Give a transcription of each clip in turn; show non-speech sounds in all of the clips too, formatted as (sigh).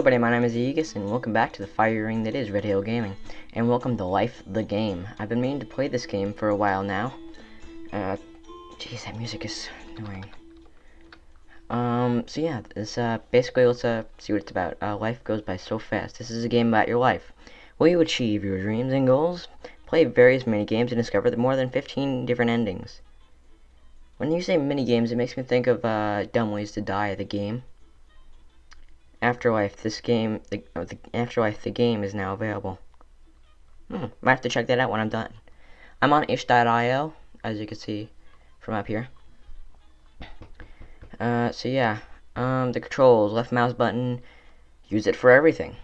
everybody, my name is Aegis, and welcome back to the fire ring that is Red Hill Gaming. And welcome to Life the Game. I've been meaning to play this game for a while now. Uh, jeez, that music is annoying. Um, so yeah, this, uh, basically, let's, uh, see what it's about. Uh, life goes by so fast. This is a game about your life. Will you achieve your dreams and goals? Play various mini games and discover the more than 15 different endings. When you say mini games, it makes me think of, uh, Dumb Ways to Die, the game. Afterlife, this game, the, uh, the, Afterlife, the game is now available. Hmm, might have to check that out when I'm done. I'm on itch.io, as you can see from up here. Uh, so yeah, um, the controls, left mouse button, use it for everything.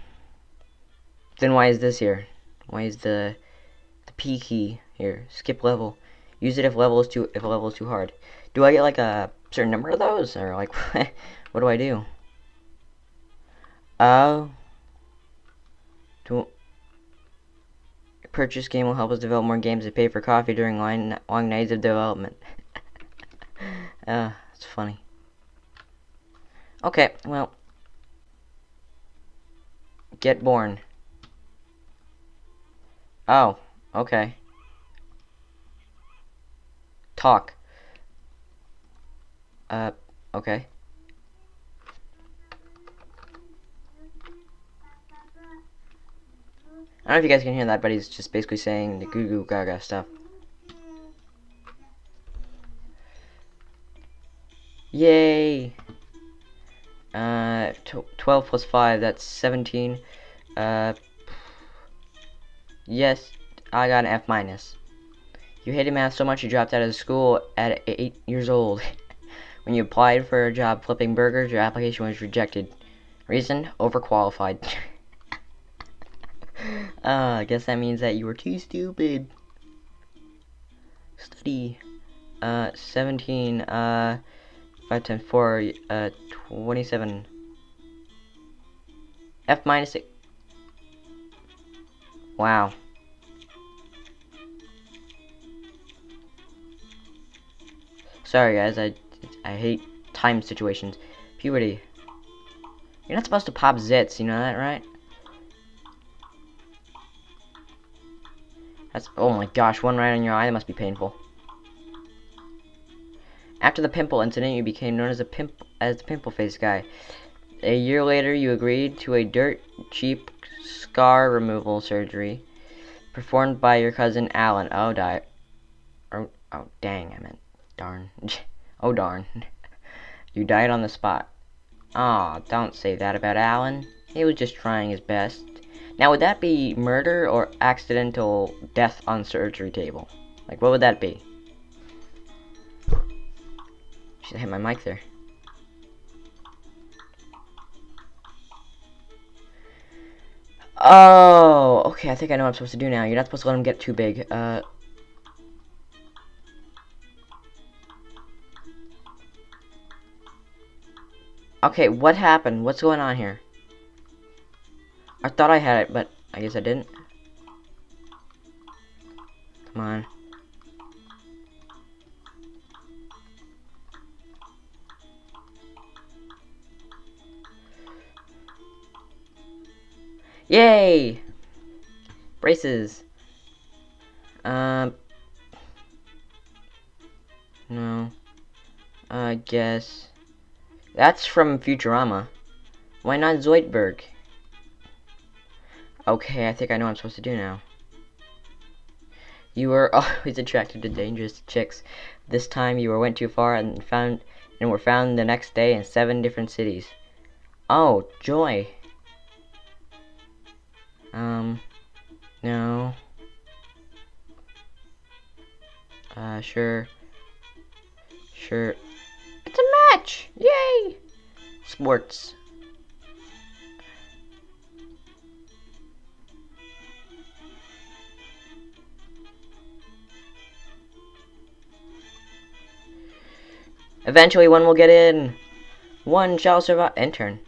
Then why is this here? Why is the the P key here? Skip level. Use it if level is too if level is too hard. Do I get like a certain number of those, or like (laughs) what do I do? Oh. To purchase game will help us develop more games and pay for coffee during line, long nights of development. (laughs) uh, it's funny. Okay, well. Get born. Oh, okay. Talk. Uh, okay. I don't know if you guys can hear that, but he's just basically saying the goo goo gaga stuff. Yay! Uh, 12 plus 5, that's 17. Uh, yes, I got an F minus. You hated math so much you dropped out of school at 8 years old. (laughs) when you applied for a job flipping burgers, your application was rejected. Reason? Overqualified. (laughs) uh, I guess that means that you were too stupid. Study. Uh, 17, uh, 5 times 4, uh, 27. F minus 6. Wow. Sorry guys, I, I hate time situations. Puberty. You're not supposed to pop zits, you know that, right? That's, oh my gosh, one right on your eye, that must be painful. After the pimple incident, you became known as a pimp as the pimple face guy. A year later, you agreed to a dirt cheap scar removal surgery performed by your cousin Alan. Oh, die. Oh, oh, dang, I meant darn. (laughs) oh, darn. (laughs) you died on the spot. Aw, oh, don't say that about Alan. He was just trying his best. Now, would that be murder or accidental death on surgery table? Like, what would that be? Should I hit my mic there. Oh, okay, I think I know what I'm supposed to do now. You're not supposed to let him get too big. Uh... Okay, what happened? What's going on here? I thought I had it, but I guess I didn't. Come on. Yay! Braces. Um. No. I guess. That's from Futurama. Why not Zoidberg? Okay, I think I know what I'm supposed to do now. You were (laughs) always attracted to dangerous chicks. This time you went too far and found and were found the next day in seven different cities. Oh, joy. Um, no. Uh, sure. Sure. It's a match! Yay! Sports. Eventually one will get in. One shall survive. Intern.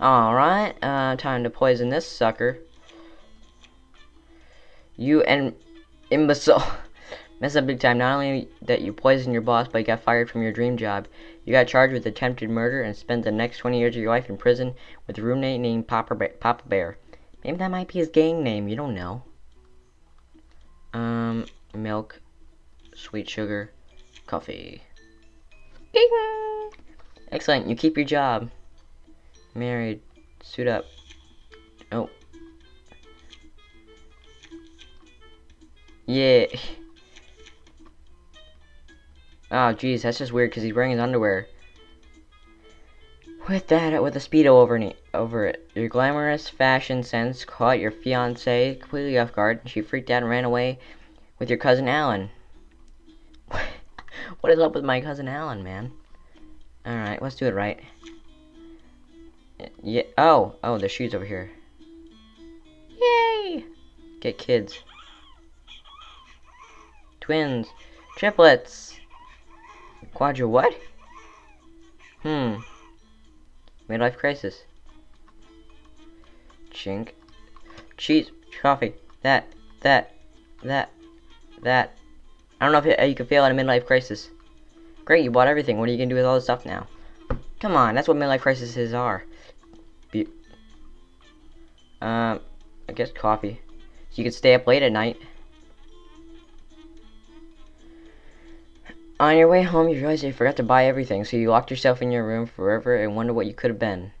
Alright, uh, time to poison this sucker. You and imbecile. (laughs) Mess up big time. Not only that you poisoned your boss, but you got fired from your dream job. You got charged with attempted murder and spent the next 20 years of your life in prison with a roommate named Papa, ba Papa Bear. Maybe that might be his gang name. You don't know. Um, milk, sweet sugar, coffee. Ding! Excellent. You keep your job. Married. Suit up. Oh. Yeah. Oh, (laughs) jeez, that's just weird because he's wearing his underwear. With that, with a speedo over it, over it, your glamorous fashion sense caught your fiance completely off guard. And she freaked out and ran away with your cousin Alan. What is up with my cousin Alan, man? All right, let's do it right. Yeah. Oh, oh, the shoes over here. Yay! Get kids. Twins. Triplets. Quadra what? Hmm. Midlife crisis. Chink. Cheese. Coffee. That. That. That. That. I don't know if it, you can fail at a midlife crisis. Great, you bought everything. What are you gonna do with all this stuff now? Come on, that's what midlife crises are. Be um, I guess coffee. So you can stay up late at night. On your way home, you realize you forgot to buy everything, so you locked yourself in your room forever and wonder what you could have been.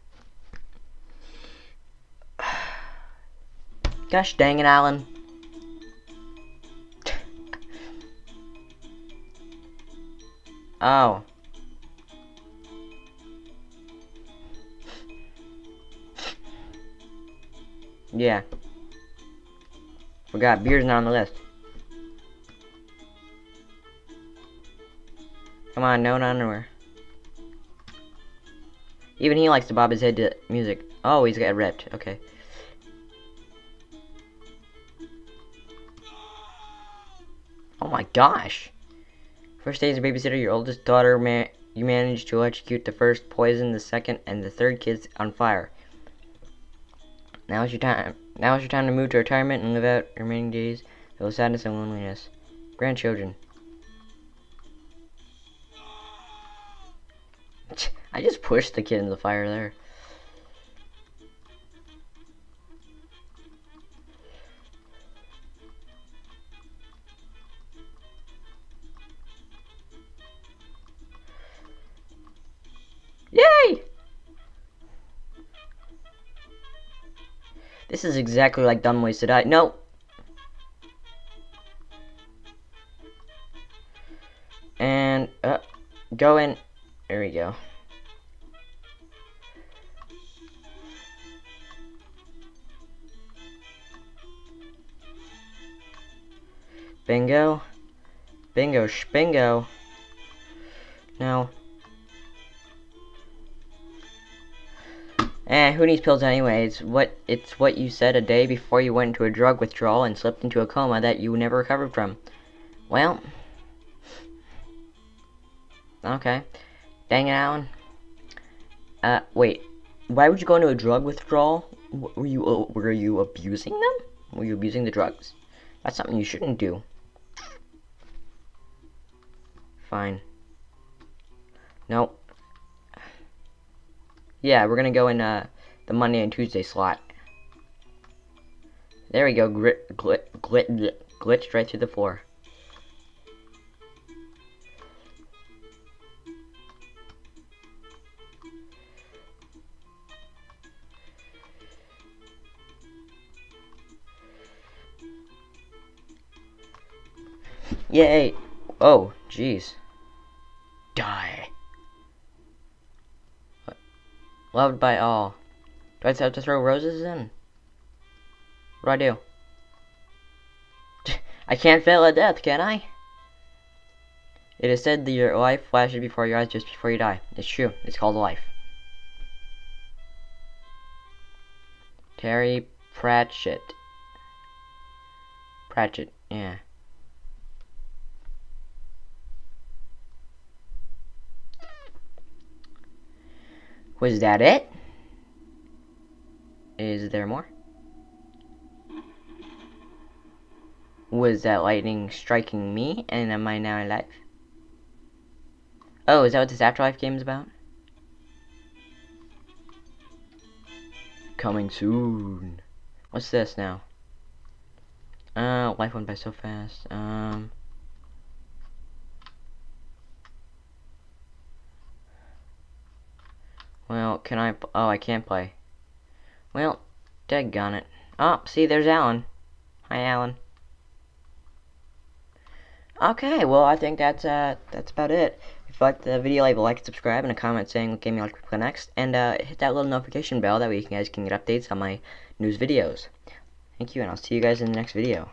(sighs) Gosh dang it, Alan. Oh. Yeah. Forgot, beer's not on the list. Come on, no underwear. Even he likes to bob his head to music. Oh, he's got ripped. Okay. Oh my gosh. First day as a babysitter, your oldest daughter, man you managed to execute the first, poison the second, and the third kids on fire. Now is your time. Now is your time to move to retirement and live out your remaining days of sadness and loneliness. Grandchildren. (laughs) I just pushed the kid in the fire there. This is exactly like Dumb Ways to Die. No! And, uh, go in. There we go. Bingo. Bingo spingo. Now. Eh, who needs pills anyway? It's what it's what you said a day before you went into a drug withdrawal and slipped into a coma that you never recovered from. Well. Okay. Dang it, Alan. Uh, wait. Why would you go into a drug withdrawal? Were you uh, were you abusing them? Were you abusing the drugs? That's something you shouldn't do. Fine. Nope. Yeah, we're gonna go in uh, the Monday and Tuesday slot. There we go. Grit, glit, glit, glit, glitched right through the floor. Yay! Oh, jeez. Die. What? Loved by all. Do I have to throw roses in? What do I do? (laughs) I can't fail at death, can I? It is said that your life flashes before your eyes just before you die. It's true. It's called life. Terry Pratchett. Pratchett, yeah. Was that it? Is there more? Was that lightning striking me? And am I now alive? Oh, is that what this Afterlife game is about? Coming soon. What's this now? Uh, life went by so fast. Um... Well, can I... Oh, I can't play. Well, dead-gone it. Oh, see, there's Alan. Hi, Alan. Okay, well, I think that's, uh, that's about it. If you liked the video, leave a like, subscribe, and a comment saying what game you like to play next. And, uh, hit that little notification bell, that way you guys can get updates on my news videos. Thank you, and I'll see you guys in the next video.